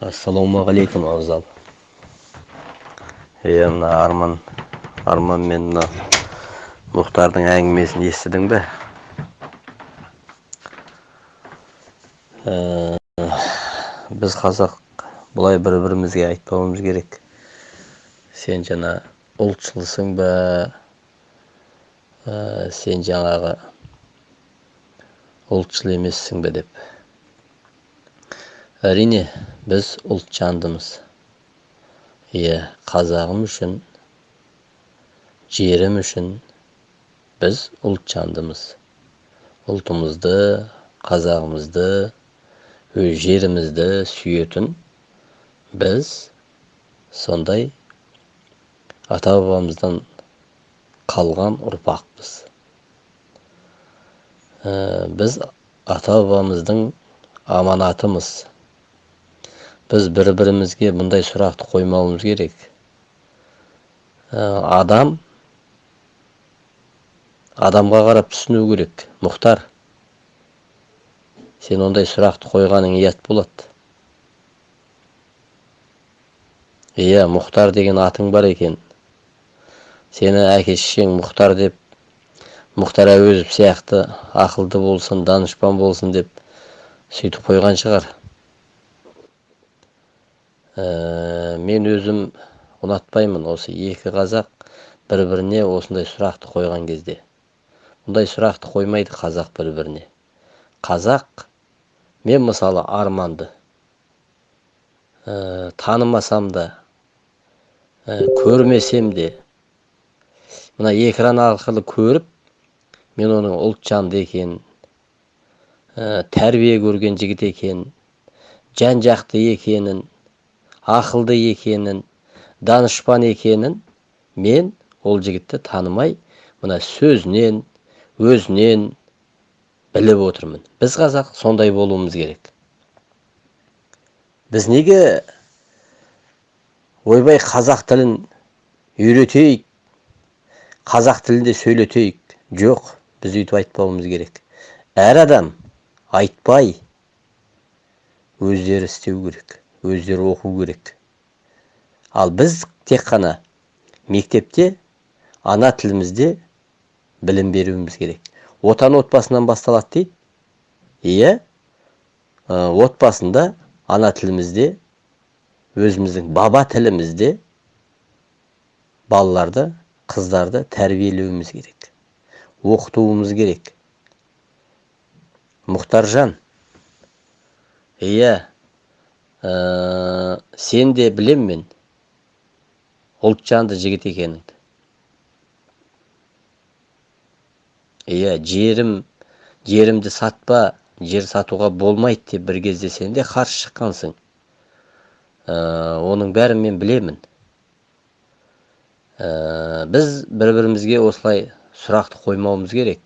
ассалаумағалейкум абзал иә мына арман арман мен мына мұхтардың әңгімесін естідің бе? Біз қазақ бұлай бір бірімізге айтпауымыз керек. Сен жаңа ұлтшылсың ба? Сен жаңағы ұлтшыл емессің бе деп. Әрине біз ұлтжандымыз. Иә қазағым үшін жерім үшін біз ұлтжандымыз. Ұлтымызды қазағымызды өз жерімізді сүйетін біз сондай ата бабамыздан қалған ұрпақпыз. Біз ата бабамыздың аманатымыз. Біз бір бірімізге бұндай сұрақты қоймауымыз керек адам адамға қарап түсіну керек мұхтар сен ондай сұрақты қойғаның ұят болады иә мұхтар деген атың бар екен сені әке шешең мұхтар деп мұхтар әуезов сияқты ақылды болсын данышпан болсын деп сөйтіп қойған шығар Э, мен өзім ұнатпаймын осы екі қазақ бір біріне осындай сұрақты қойған кезде. Бұндай сұрақты қоймайды қазақ бір біріне қазақ мен мысалы арманды ә, танымасам да ә, көрмесем де мына экран арқылы көріп мен оның ұлтжанды екенін ә, тәрбие көрген жігіт екенін жан жақты екенін ақылды екенін данышпан екенін мен ол жігітті танымай мына сөзінен өзінен біліп отырмын. Біз қазақ сондай болуымыз керек. Біз неге ойбай қазақ тілін үйретейік қазақ тілінде сөйлетейік? Жоқ біз өйтіп айтпауымыз керек. Әр адам айтпай өздері істеу керек. Өздері оқу керек. Ал біз тек қана мектепте ана тілімізде білім беруіміз керек. Отан отбасынан басталады дейді. Иә отбасында ана тілімізде өзіміздің баба тілімізде балаларды қыздарды тәрбиелеуіміз керек. Оқытуымыз керек. Мұхтаржан. Иә ә, сен де білем мен ұлтжанды жігіт екеніңді иә жерім жерімді сатпа жер сатуға болмайды деп бір кезде сен де қарсы шыққансың. Ә, оның бәрін мен білемін. Ә, біз бір бірімізге осылай сұрақты қоймауымыз керек.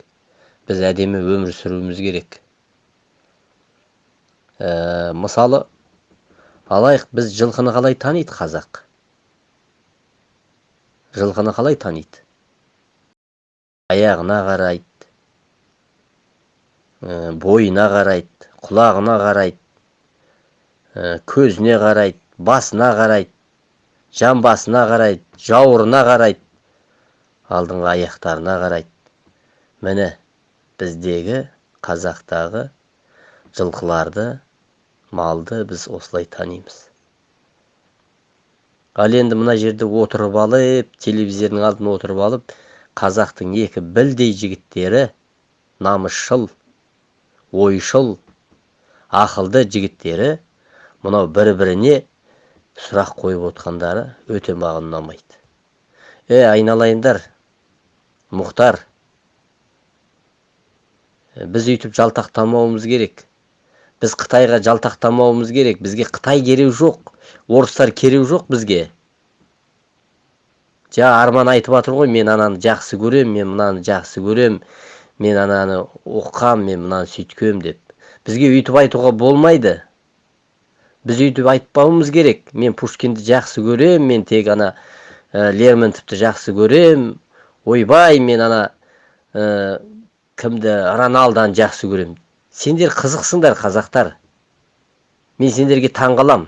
Біз әдемі өмір сүруіміз керек. Ә, мысалы алайық біз жылқыны қалай таниды қазақ? Жылқыны қалай таниды аяғына қарайды бойына қарайды құлағына қарайды көзіне қарайды басына қарайды жамбасына қарайды жауырына қарайды алдыңғы аяқтарына қарайды. Міне біздегі қазақтағы жылқыларды малды біз осылай танимыз. Ал енді мына жерде отырып алып телевизордың алдына отырып алып қазақтың екі білдей жігіттері намысшыл ойшыл ақылды жігіттері мынау бір біріне сұрақ қойып отқандары өте маған ұнамайды е айналайындар мұхтар біз өйтіп жалтақтамауымыз керек. Біз қытайға жалтақтамауымыз керек. Бізге қытай керек жоқ. Орыстар керек жоқ бізге. Жа арман айтып жатыр ғой мен ананы жақсы көрем мен мынаны жақсы көрем мен ананы оқығам мен мынаны сөйткем деп. Бізге өйтіп айтуға болмайды. Біз өйтіп айтпауымыз керек. Мен пушкинді жақсы көрем мен тек ана ә, лермонтовты жақсы көрем. Ойбай мен ана ә, кімді роналдоны жақсы көрем сендер қызықсыңдар қазақтар. Мен сендерге таң қалам.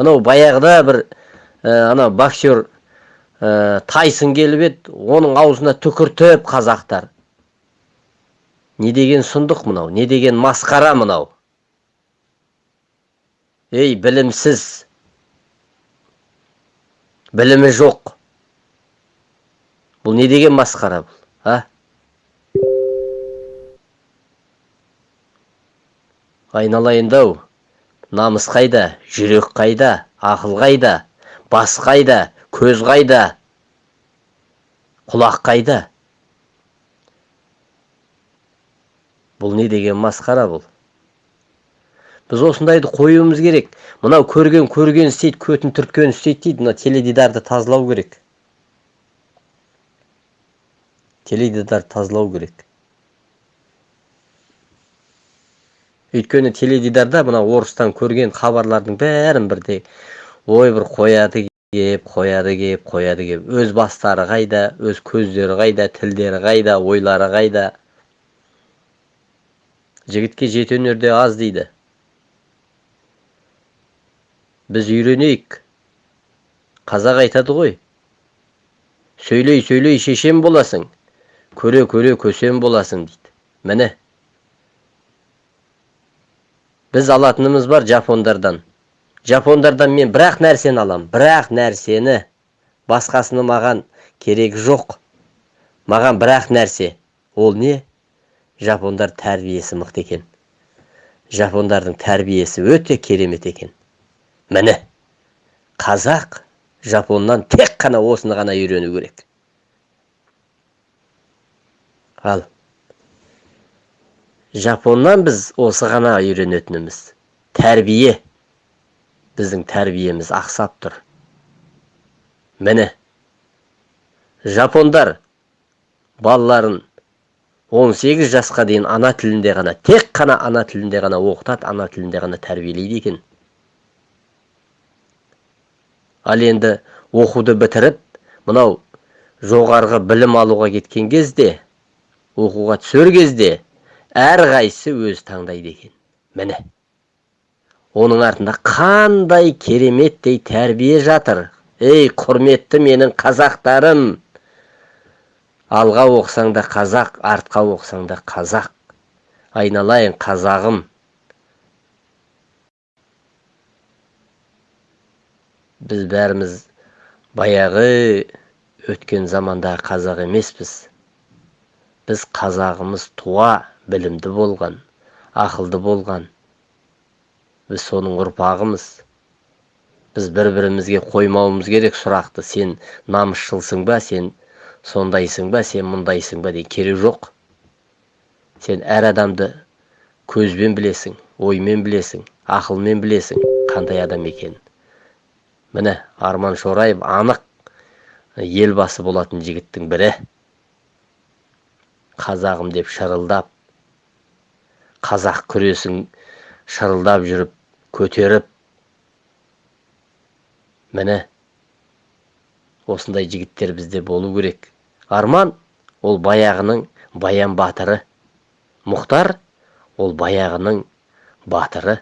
Анау баяғыда бір ә, анау боксер ә, тайсын келіп еді оның аузына түкіртіп қазақтар. Не деген сұмдық мынау не деген масқара мынау? Ей білімсіз. Білімі жоқ. Бұл не деген масқара бұл а? Айналайын-ау намыс қайда жүрек қайда ақыл қайда бас қайда көз қайда құлақ қайда? Бұл не деген масқара бұл? Біз осындайды қоюымыз керек. Мынау көрген көрген істейді көтін түрткен істейді дейді. Мына теледидарды тазалау керек. Теледидарды тазалау керек. Өйткені теледидарда мына орыстан көрген хабарлардың бәрін бірде ой бір қояды кеп қояды кеп қояды кеп. Өз бастары қайда өз көздері қайда тілдері қайда ойлары қайда? Жігітке жеті өнерде аз дейді. Біз үйренейік. Қазақ айтады ғой. Сөйлей сөйлей шешен боласың. Көре көре көсем боласың дейді. Міне біз алатынымыз бар жапондардан жапондардан мен бірақ нәрсені алам бірақ нәрсені басқасыны маған керек жоқ маған бірақ нәрсе ол не жапондар тәрбиесі мықты екен жапондардың тәрбиесі өте керемет екен міне қазақ жапоннан тек қана осыны ғана үйрену керек ал жапоннан біз осы ғана үйренетініміз. Тәрбие. Біздің тәрбиеміз ақсап тұр. Міне жапондар балаларын 18 жасқа дейін ана тілінде ғана тек қана ана тілінде ғана оқытады ана тілінде ғана тәрбиелейді екен. Ал енді оқуды бітіріп мынау жоғарғы білім алуға кеткен кезде оқуға түсер кезде әрқайсысы өз таңдайды екен. Міне оның артында қандай кереметтей тәрбие жатыр. Ей құрметті менің қазақтарым! Алға оқысаң да қазақ артқа оқысаң да қазақ. Айналайын қазағым! Біз бәріміз баяғы өткен заманда қазақ емеспіз. Біз қазағымыз туа. Білімді болған ақылды болған. Біз соның ұрпағымыз. Біз бір бірімізге қоймауымыз керек сұрақты. Сен намысшылсың ба сен сондайсың ба сен мұндайсың ба деген керек жоқ. Сен әр адамды көзбен білесің оймен білесің ақылмен білесің қандай адам екенін міне арман шораев анық елбасы болатын жігіттің бірі. Қазағым деп шырылдап қазақ күресін шырылдап жүріп көтеріп міне осындай жігіттер бізде болу керек. Арман ол баяғының баян батыры. Мұхтар ол баяғының батыры.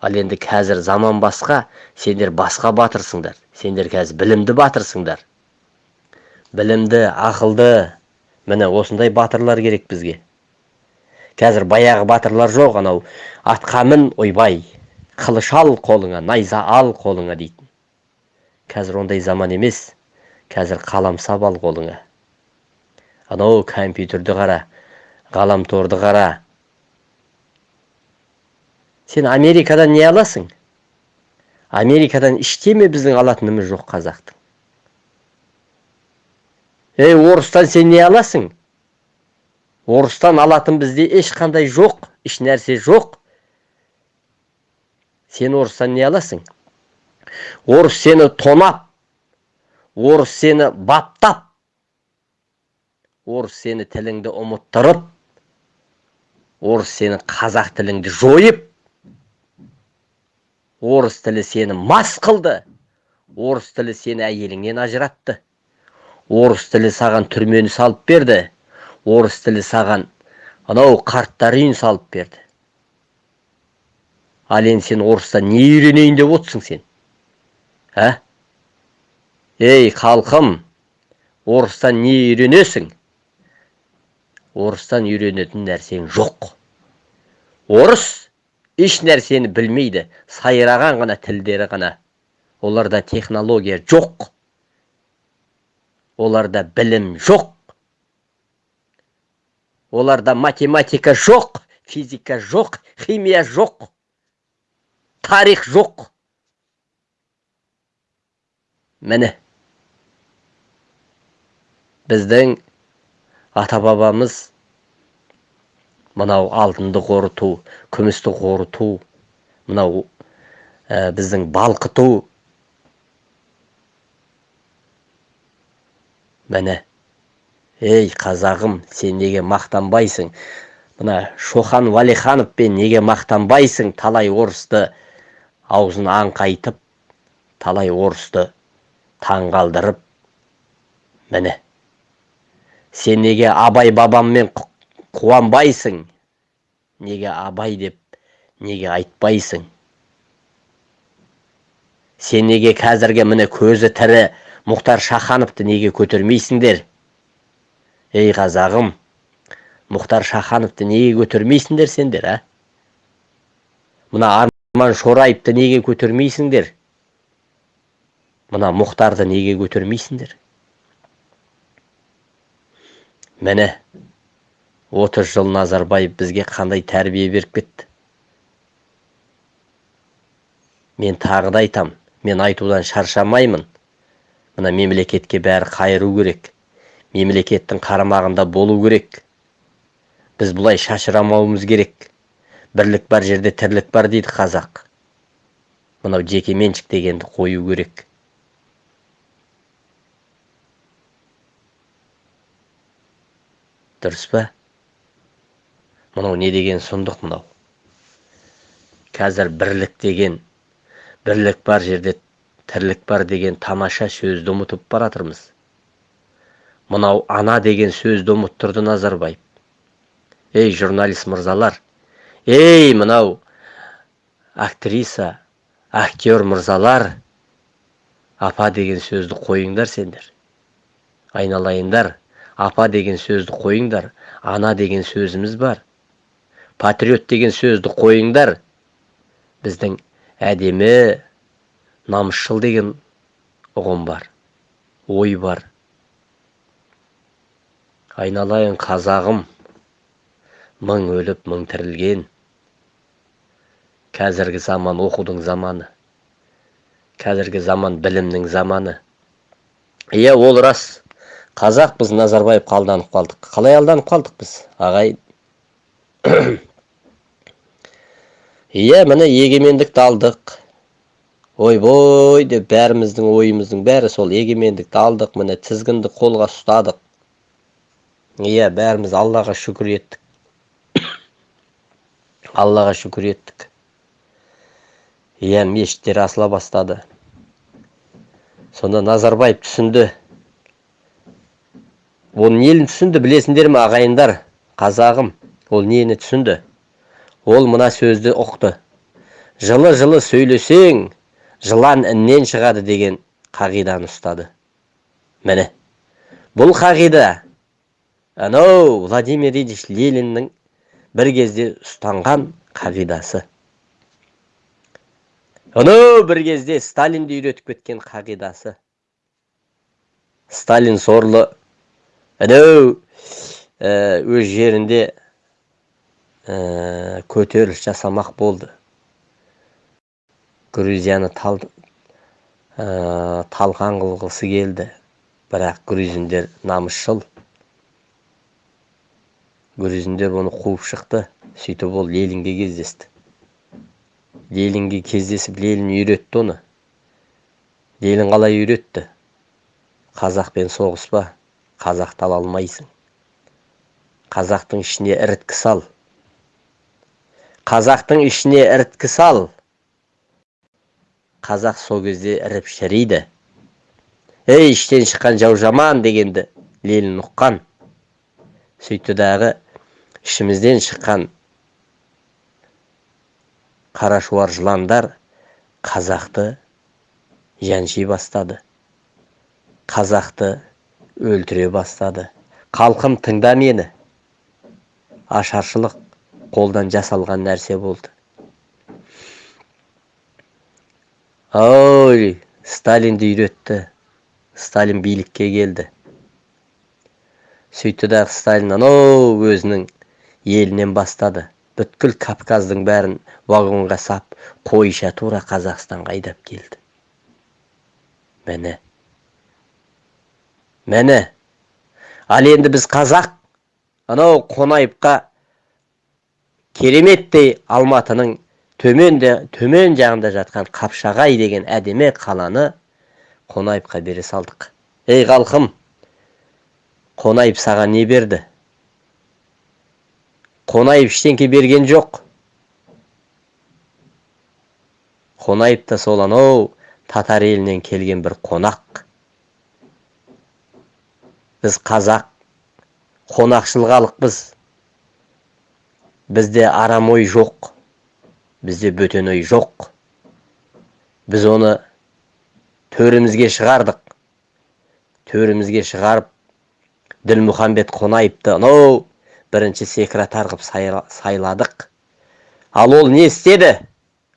Ал енді қазір заман басқа сендер басқа батырсыңдар. Сендер қазір білімді батырсыңдар. Білімді ақылды міне осындай батырлар керек бізге. Қазір баяғы батырлар жоқ анау. Атқа мін ойбай қылыш ал қолыңа найза ал қолыңа дейтін. Қазір ондай заман емес. Қазір қаламсап ал қолыңа. Анау компьютерді қара ғаламторды қара. Сен америкадан не аласың? Америкадан ештеме біздің алатынымыз жоқ қазақтың? Ей орыстан сен не аласың? Орыстан алатын бізде ешқандай жоқ еш нәрсе жоқ. Сен орыстан не аласың? Орыс сені тонап орыс сені баптап орыс сені тіліңді ұмыттырып орыс сені қазақ тіліңді жойып орыс тілі сені мас қылды орыс тілі сені әйеліңнен ажыратты орыс тілі саған түрмені салып берді. Орыс тілі саған. Анау қарттар үйін салып берді. Ал енді сен орыстан не үйренейін деп отырсың сен? Ә? Ей халқым орыстан не үйренесің? Орыстан үйренетін нәрсең жоқ. Орыс еш нәрсені білмейді сайраған ғана тілдері ғана. Оларда технология жоқ. Оларда білім жоқ. Оларда математика жоқ физика жоқ химия жоқ тарих жоқ. Міне біздің ата бабамыз мынау алтынды қорыту күмісті қорыту мынау ә, біздің балқыту. Міне ей қазағым сен неге мақтанбайсың? Мына шохан уәлихановпен неге мақтанбайсың? Талай орысты аузын аңқайтып талай орысты таңғалдырып міне. Сен неге абай бабаммен қуанбайсың? Неге абай деп неге айтпайсың? Сен неге қазіргі міне көзі тірі мұхтар шахановты неге көтермейсіңдер? Ей қазағым мұхтар шахановты неге көтермейсіңдер сендер а мына арман шораевты неге көтермейсіңдер мына мұхтарды неге көтермейсіңдер міне отыз жыл назарбаев бізге қандай тәрбие беріп кетті мен тағы да айтам мен айтудан шаршамаймын мына мемлекетке бәрі қайыру керек мемлекеттің қарамағында болу керек. Біз бұлай шашырамауымыз керек. Бірлік бар жерде тірлік бар дейді қазақ. Мынау жеке меншік дегенді қою керек. Дұрыс па? Мынау не деген сұмдық мынау? Қазір бірлік деген бірлік бар жерде тірлік бар деген тамаша сөзді ұмытып бара жатырмыз мынау ана деген сөзді ұмыттырды назарбаев ей журналист мырзалар ей мынау актриса актер мырзалар апа деген сөзді қойыңдар сендер. Айналайындар апа деген сөзді қойыңдар ана деген сөзіміз бар. Патриот деген сөзді қойыңдар біздің әдемі намысшыл деген ұғым бар ой бар. Айналайын қазағым. Мың өліп мың тірілген. Қазіргі заман оқудың заманы. Қазіргі заман білімнің заманы. Иә ол рас. Қазақ біз назарбаевқа алданып қалдық. Қалай алданып қалдық біз ағайын иә міне егемендікті алдық. Ойбой деп бәріміздің ойымыздың бәрі сол егемендікті алдық. Міне тізгінді қолға ұстадық. Иә бәріміз аллаға шүкір еттік. Аллаға шүкір еттік. Иә мешіттер асыла бастады. Сонда назарбаев түсінді. Ол нені түсінді білесіңдер ме ағайындар? Қазағым ол нені түсінді? Ол мына сөзді ұқты. Жылы жылы сөйлесең жылан іннен шығады деген қағиданы ұстады. Міне бұл қағида анау владимир ильич лениннің бір кезде ұстанған қағидасы. Анау бір кезде сталинді үйретіп кеткен қағидасы. Сталин сорлы әнеу өз жерінде көтеріліс жасамақ болды. Грузияны тал, талқан қылғысы келді. Бірақ грузиндер намысшыл. Грузиндер оны қуып шықты. Сөйтіп ол ленинге кездесті. Ленинге кездесіп ленин үйретті оны. Ленин қалай үйретті? Қазақпен соғыспа қазақты ала алмайсың. Қазақтың ішіне іріткі сал. Қазақтың ішіне іріткі сал. Қазақ сол кезде іріп шірейді. Ей іштен шыққан жау жаман дегенді ленин ұққан. Сөйтті дағы ішімізден шыққан қарашуар жыландар қазақты жанши бастады. Қазақты өлтіре бастады. Халқым тыңда мені. Ашаршылық қолдан жасалған нәрсе болды. Ой сталинді үйретті сталин билікке келді. Сөйтті дағы сталин анау өзінің елінен бастады. Бүткіл кавказдың бәрін вагонға сап қойша тура қазақстанға айдап келді. Міне. Міне. Ал енді біз қазақ анау қонаевқа кереметтей алматының төменде төмен жағында жатқан қапшағай деген әдемі қаланы қонаевқа бере салдық. Ей халқым қонаев саған не берді? Қонаев ештеңке берген жоқ. Қонаев та сол анау татар елінен келген бір қонақ біз қазақ қонақшыл халықпыз бізде арам ой жоқ бізде бөтен ой жоқ. Біз оны төрімізге шығардық. Төрімізге шығарып ділмұхамбет қонаевты анау бірінші секретар қылып сайладық. Ал ол не істеді?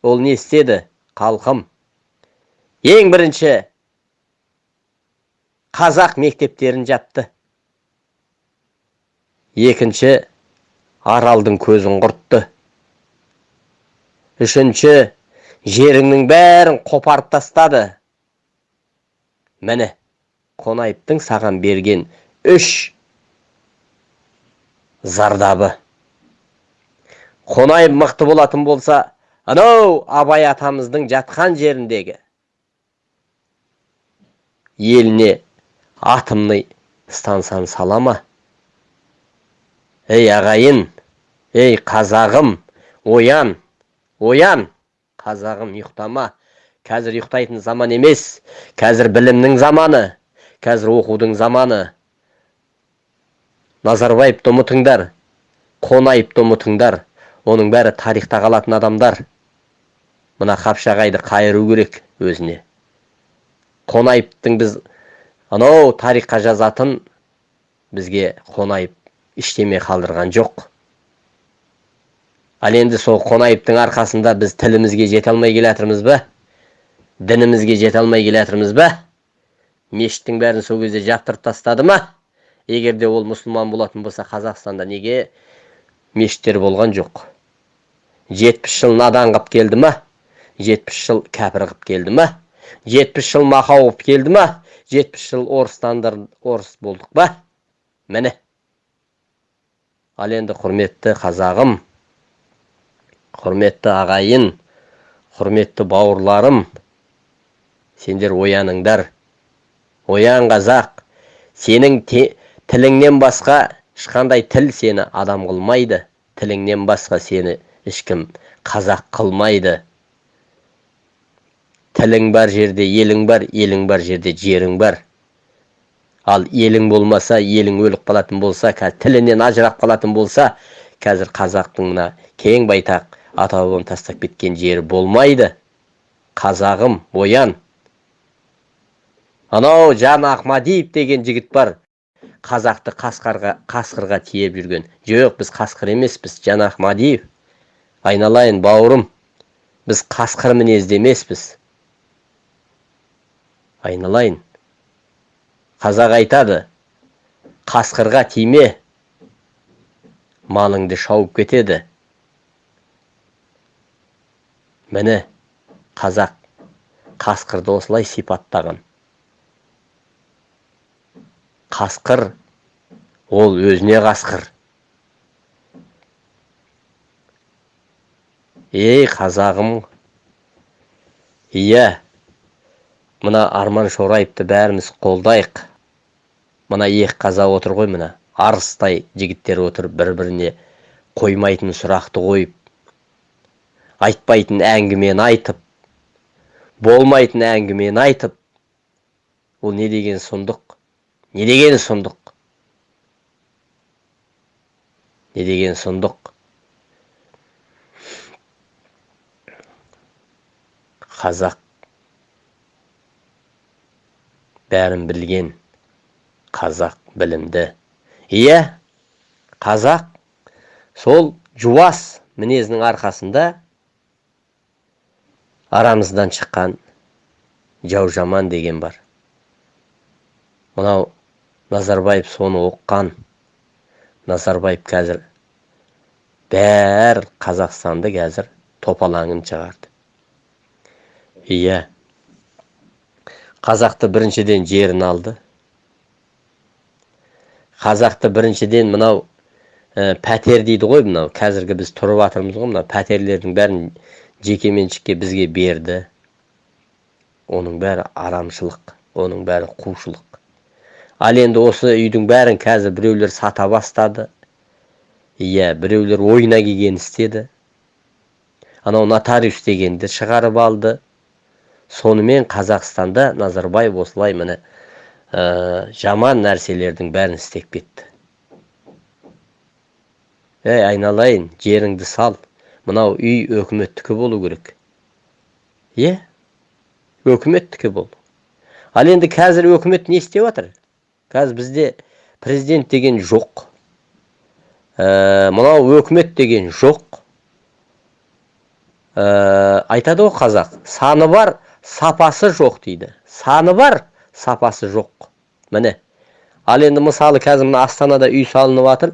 Ол не істеді халқым? Ең бірінші қазақ мектептерін жапты. Екінші аралдың көзін құртты. Үшінші жеріңнің бәрін қопарып тастады. Міне қонаевтың саған берген үш зардабы. Қонаев мықты болатын болса анау абай атамыздың жатқан жеріндегі еліне атомный стансаны сала ма ей ағайын ей қазағым оян оян қазағым ұйықтама. Қазір ұйықтайтын заман емес қазір білімнің заманы қазір оқудың заманы. Назарбаевты ұмытыңдар қонаевты ұмытыңдар оның бәрі тарихта қалатын адамдар. Мына қапшағайды қайыру керек өзіне. Қонаевтың біз анау тарихқа жазатын бізге қонаев ештеме қалдырған жоқ. Ал енді сол қонаевтың арқасында біз тілімізге жете алмай келе жатырмыз ба? Дінімізге жете алмай келе жатырмыз ба? Мешіттің бәрін сол кезде жаптырып тастады ма? Егер де ол мұсылман болатын болса қазақстанда неге мешіттер болған жоқ? Жетпіс жыл надан қылып келді ма? Жетпіс жыл кәпір қылып келді ма? Жетпіс жыл мақау қылып келді ма? Жетпіс жыл орыстандар орыс болдық па? Міне. Ал енді құрметті қазағым құрметті ағайын құрметті бауырларым сендер ояныңдар. Оян қазақ сенің те, тіліңнен басқа ешқандай тіл сені адам қылмайды. Тіліңнен басқа сені ешкім қазақ қылмайды. Тілің бар жерде елің бар елің бар жерде жерің бар. Ал елің болмаса елің өліп қалатын болса қазір тілінен ажырап қалатын болса қазір қазақтың мына кең байтақ ата бабам тастап кеткен жері болмайды. Қазағым оян. Анау жан ахмадиев деген жігіт бар. Қазақты қасқарға қасқырға тиеп жүрген. Жоқ біз қасқыр емеспіз жанах мадиев. Айналайын бауырым. Біз қасқыр мінезді емеспіз. Айналайын. Қазақ айтады қасқырға тиме малыңды шауып кетеді міне қазақ қасқырды осылай сипаттаған. Қасқыр ол өзіне қасқыр. Ей қазағым иә мына арман шораевты бәріміз қолдайық. Мына екі қазақ отыр ғой мына арыстай жігіттер отыр бір біріне қоймайтын сұрақты қойып айтпайтын әңгімені айтып болмайтын әңгімені айтып ол не деген сұмдық? Не деген сұмдық. Не деген сұмдық. Қазақ. Бәрін білген қазақ білімді. Иә қазақ. Сол жуас мінезінің арқасында арамыздан шыққан жау жаман деген бар. Мынау назарбаев соны оққан назарбаев қазір бәр қазақстанды қазір топалаңын шығарды. Иә. Қазақты біріншіден жерін алды. Қазақты біріншіден мынау ә, пәтер дейді ғой мынау. Қазіргі біз тұрып жатырмыз ғой мынау. Пәтерлердің бәрін жекеменшікке бізге берді. Оның бәрі арамшылық оның бәрі қушылық. Ал енді осы үйдің бәрін қазір біреулер сата бастады. Иә біреулер ойына келгенін істеді. Анау нотариус дегенді шығарып алды. Сонымен қазақстанда назарбаев осылай міне ә, жаман нәрселердің бәрін істеп кетті. Ей айналайын жеріңді сал. Мынау үй өкіметтікі болу керек. Иә өкіметтікі бол. Ал енді қазір өкімет не істеп жатыр қазір бізде президент деген жоқ. Ә, мынау өкімет деген жоқ. Ә, айтады ғой қазақ саны бар сапасы жоқ дейді. Саны бар сапасы жоқ міне ал енді мысалы қазір мына астанада үй салынып жатыр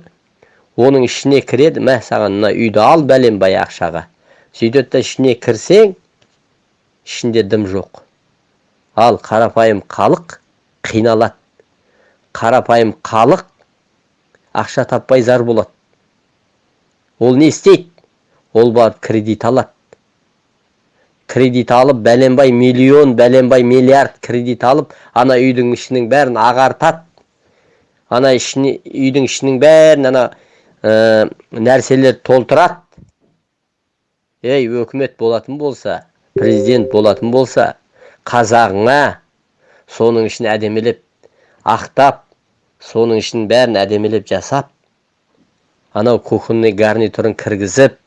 оның ішіне кіреді мә саған мына үйді ал бәленбай ақшаға сөйтеді да ішіне кірсең ішінде дым жоқ. Ал қарапайым халық қиналады. Қарапайым халық ақша таппай зар болады. Ол не істейді? Ол барып кредит алады. Кредит алып бәленбай миллион бәленбай миллиард кредит алып ана үйдің ішінің бәрін ағартады. Ана ішіне үйдің ішінің бәрін ана ә, нәрселер толтырады. Ей өкімет болатын болса президент болатын болса қазағыңа соның ішін әдемілеп ақтап соның ішін бәрін әдемілеп жасап анау кухонный гарнитурын кіргізіп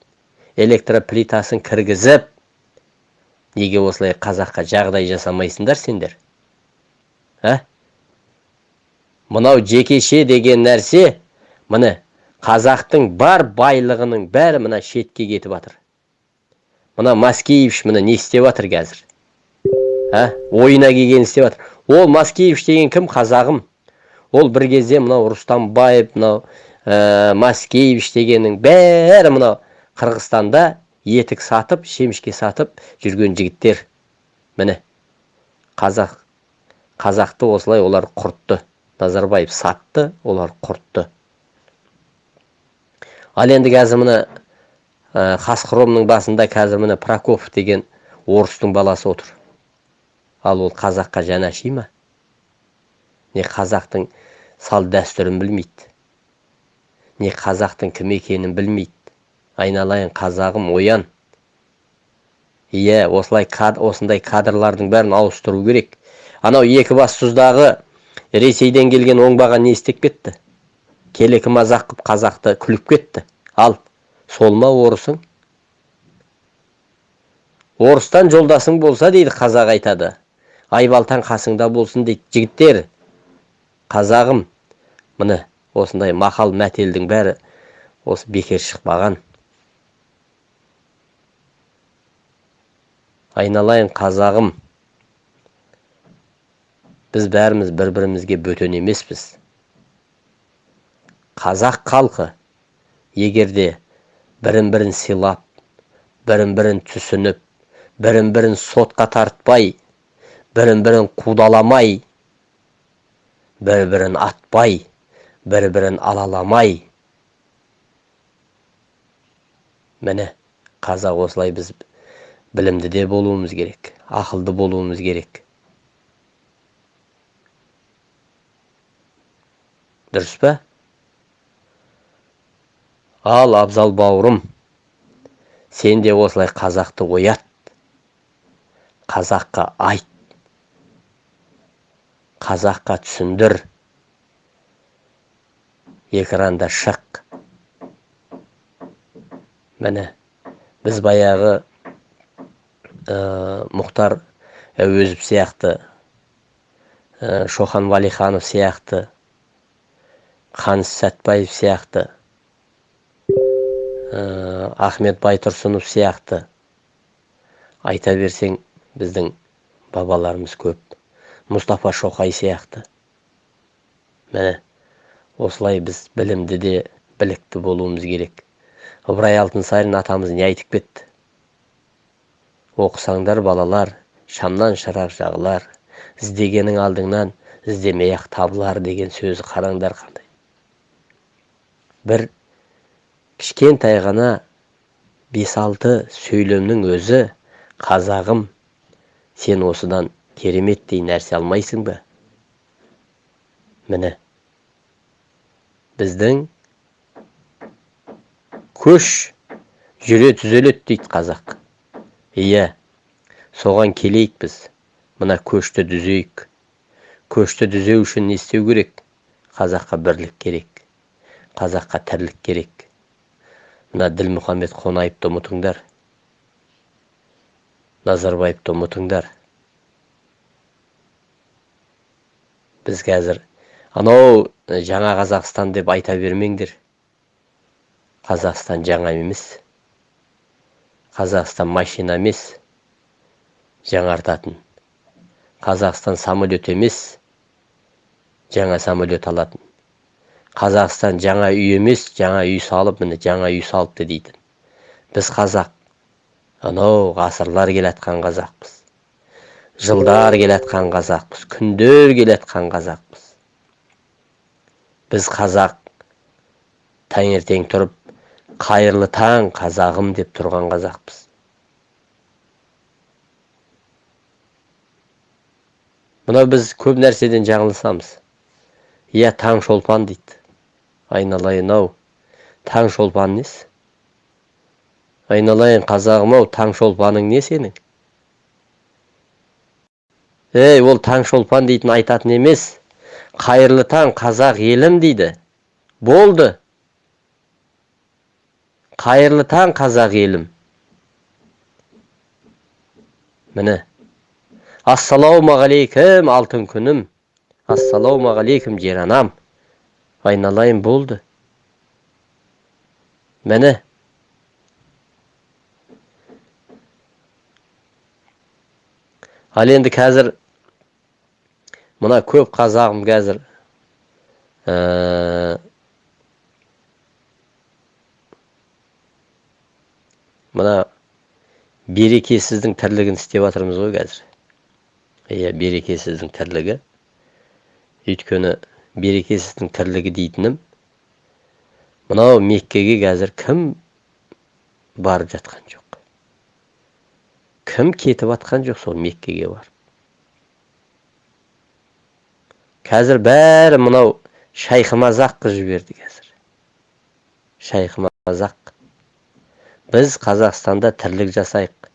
электроплитасын кіргізіп неге осылай қазаққа жағдай жасамайсыңдар сендер ә мынау жекеше деген нәрсе міне қазақтың бар байлығының бәрі мына шетке кетіп жатыр мына маскеевич мына не істеп жатыр қазір? Ә? Ойына келгенін істеп жатыр ол маскеевич деген кім? Қазағым. Ол бір кезде мынау рустамбаев мынау ә, маскеевич дегеннің бәрі мынау қырғызстанда етік сатып шемішке сатып жүрген жігіттер. Міне қазақ қазақты осылай олар құртты. Назарбаев сатты олар құртты. Ал енді қазір міне ә, басында қазір міне прокопов деген орыстың баласы отыр. Ал ол қазаққа жанаши ма не қазақтың сал дәстүрін білмейді. Не қазақтың кім екенін білмейді. Айналайын қазағым оян. Иә осылай кад, осындай кадрлардың бәрін ауыстыру керек. Анау екі екібастұздағы ресейден келген оңбаған не істеп кетті? Келекі мазақ қып қазақты күліп кетті. Ал сол ма орысың? Орыстан жолдасың болса дейді қазақ айтады. Айбалтаң қасыңда болсын дейді жігіттер. Қазағым міне осындай мақал мәтелдің бәрі осы бекер шықпаған. Айналайын қазағым. Біз бәріміз бір бірімізге бөтен емеспіз. Қазақ халқы егерде бірін бірін сыйлап бірін бірін түсініп бірін бірін сотқа тартпай бірін бірін қудаламай бір бірін атпай бір бірін алаламай міне қазақ осылай біз білімді де болуымыз керек ақылды болуымыз керек. Дұрыс па? Ал абзал бауырым сен де осылай қазақты оят қазаққа айт. Қазаққа түсіндір. Экранда шық. Міне біз баяғы мұхтар әуезов сияқты шохан уәлиханов сияқты қаныш сәтбаев сияқты ахмет байтұрсынов сияқты. Айта берсең біздің бабаларымыз көп. Мұстафа шоқай сияқты. Міне осылай біз білімді де білікті болуымыз керек. Ыбырай алтынсарин атамыз не айтып кетті? Оқысаңдар балалар шамнан шырақ жағылар іздегенің алдыңнан іздемей ақ табылар деген сөзі қараңдар қандай? Бір кішкентай ғана бес алты сөйлемнің өзі қазағым сен осыдан кереметтей нәрсе алмайсың ба? Міне біздің көш жүре түзеледі дейді қазақ. Иә соған келейік біз. Мына көшті дүзейік көшті дүзеу үшін не істеу керек? Қазаққа бірлік керек. Қазаққа тірлік керек. Мына ділмұхаммед қонаевты ұмытыңдар. Назарбаевты ұмытыңдар. Біз қазір анау жаңа қазақстан деп айта бермеңдер. Қазақстан жаңа емес. Қазақстан машина емес. Жаңартатын. Қазақстан самолет емес. Жаңа самолет алатын. Қазақстан жаңа үй емес жаңа үй салып міне жаңа үй салыпты дейтін. Біз қазақ. Анау ғасырлар келатқан қазақпыз. Жылдар келатқан қазақпыз күндер келатқан қазақпыз. Біз қазақ таңертең тұрып қайырлы таң қазағым деп тұрған қазақпыз. Мынау біз көп нәрседен жаңылысамыз иә таң шолпан дейді. Айналайын ау таң шолпан несі? Айналайын қазағым ау таң шолпаның не сенің ей ол таң шолпан дейтін айтатын емес. Қайырлы таң қазақ елім дейді. Болды. Қайырлы таң қазақ елім. Міне. Ассалаумағалейкум алтын күнім. Ассалаумағалейкум жер анам. Айналайын болды. Міне. Ал енді қазір мына көп қазағым қазір ә, мына берекесіздің тірлігін істеп жатырмыз ғой қазір. Иә берекесіздің тірлігі. Өйткені берекесіздің тірлігі дейтінім мынау меккеге қазір кім барып жатқан жоқ? Кім кетіп жатқан жоқ сол меккеге барып? Қазір бәрі мынау шайқымазақ қылып жіберді қазір шайқымазақ біз қазақстанда тірлік жасайық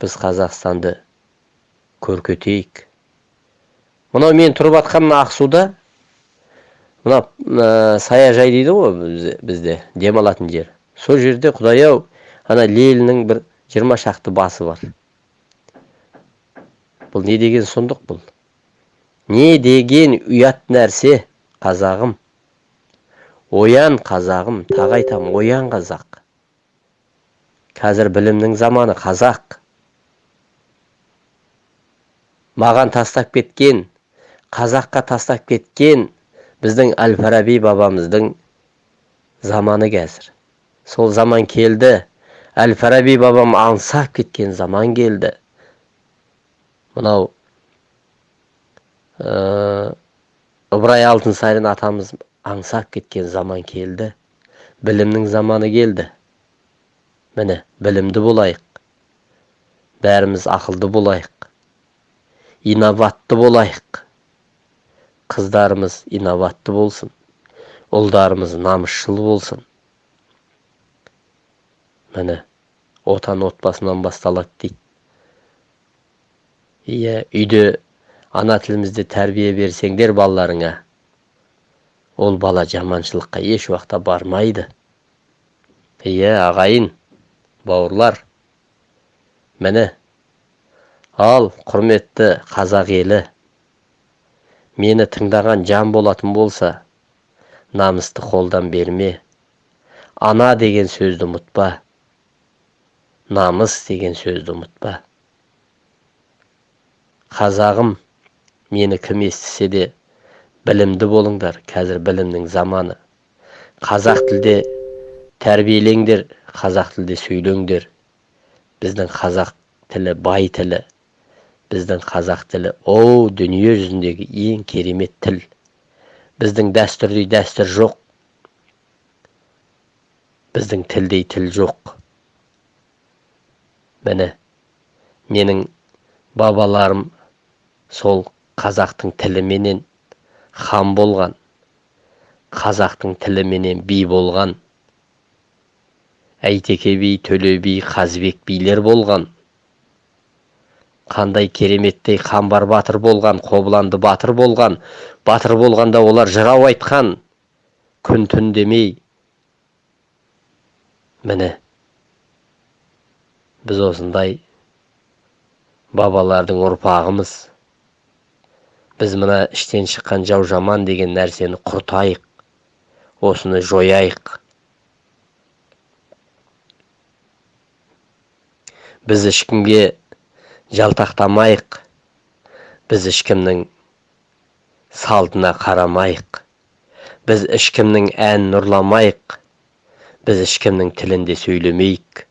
біз қазақстанды көркетейік мынау мен тұрып жатқан ақсуда мына ә, саяжай дейді ғой бізде демалатын жер сол жерде құдай ау ана лениннің бір жиырма шақты басы бар бұл не деген сұмдық бұл не деген ұят нәрсе қазағым. Оян қазағым тағы айтамын оян қазақ. Қазір білімнің заманы қазақ. Маған тастап кеткен қазаққа тастап кеткен біздің әл фараби бабамыздың заманы қазір. Сол заман келді әл фараби бабам аңсап кеткен заман келді. Мынау ыбырай алтынсарин атамыз аңсап кеткен заман келді. Білімнің заманы келді. Міне білімді болайық. Бәріміз ақылды болайық. Инабатты болайық. Қыздарымыз инабатты болсын. Ұлдарымыз намысшыл болсын. Міне отан отбасынан басталады дейді. Иә үйде ана тілімізде тәрбие берсеңдер балаларыңа ол бала жаманшылыққа еш уақытта бармайды. Иә ағайын бауырлар міне ал құрметті қазақ елі мені тыңдаған жан болатын болса намысты қолдан берме ана деген сөзді ұмытпа намыс деген сөзді ұмытпа. Қазағым мені кім естісе де білімді болыңдар қазір білімнің заманы. Қазақ тілде тәрбиелеңдер қазақ тілде сөйлеңдер. Біздің қазақ тілі бай тілі. Біздің қазақ тілі о дүние жүзіндегі ең керемет тіл. Біздің дәстүрдей дәстүр жоқ. Біздің тілдей тіл жоқ. Міне менің бабаларым сол қазақтың тіліменен хан болған қазақтың тіліменен би болған әйтеке би төле би қазыбек билер болған. Қандай кереметтей қамбар батыр болған қобыланды батыр болған батыр болғанда олар жырау айтқан күн түн демей. Міне біз осындай бабалардың ұрпағымыз. Біз мына іштен шыққан жау жаман деген нәрсені құртайық осыны жояйық. Біз ешкімге жалтақтамайық біз ешкімнің салтына қарамайық біз ешкімнің әнін ұрламайық біз ешкімнің тілінде сөйлемейік.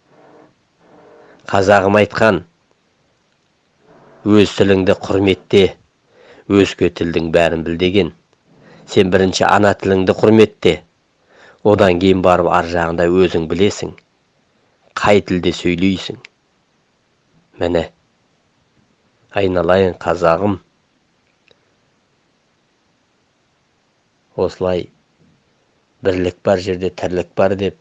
Қазағым айтқан өз тіліңді құрметте. Өзге тілдің бәрін біл деген. Сен бірінші ана тіліңді құрметте. Одан кейін барып ар жағында өзің білесің. Қай тілде сөйлейсің? Міне айналайын қазағым. Осылай бірлік бар жерде тірлік бар деп.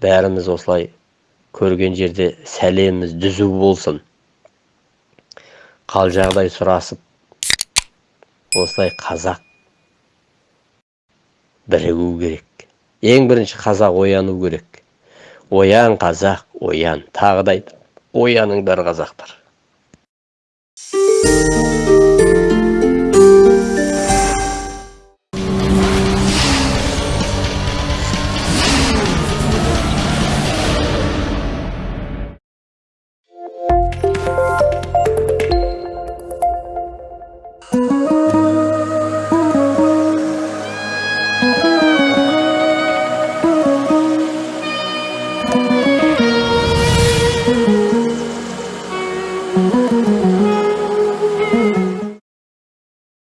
Бәріміз осылай көрген жерде сәлеміміз дүзу болсын. Қал жағдай сұрасып осылай қазақ бірігу керек. Ең бірінші қазақ ояну керек. Оян қазақ оян. Тағы да айтамын ояныңдар қазақтар.